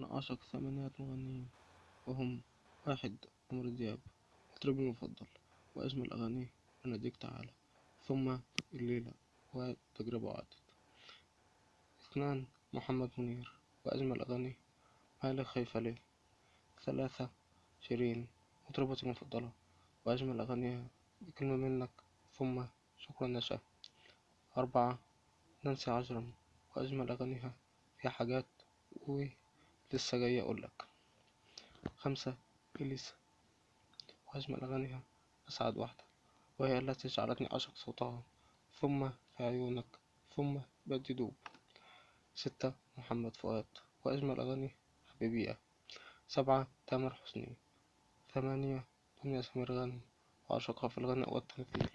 أنا أعشق ثمانية مغنيين وهم واحد عمرو دياب. مطربي المفضل وأجمل أغانيه أناديك تعالى. ثم الليلة وتجربة وعدت اثنان محمد منير وأجمل أغانيه مالك خايفة ليه ثلاثة شيرين مطربتي المفضلة وأجمل أغانيها بكلمة منك. ثم شكرا نشأ أربعة نانسي عجرم وأجمل أغانيها فيها حاجات ولسه جاي أقولك. خمسة إليسا وأجمل أغانيها أسعد واحدة وهي التي جعلتني أعشق صوتها. ثم في عيونك ثم بدي دوب. ستة محمد فؤاد. وأجمل أغانيه حبيبية سبعة تامر حسني. ثمانية دنيا سمير غانم. وأعشقها في الغناء والتمثيل.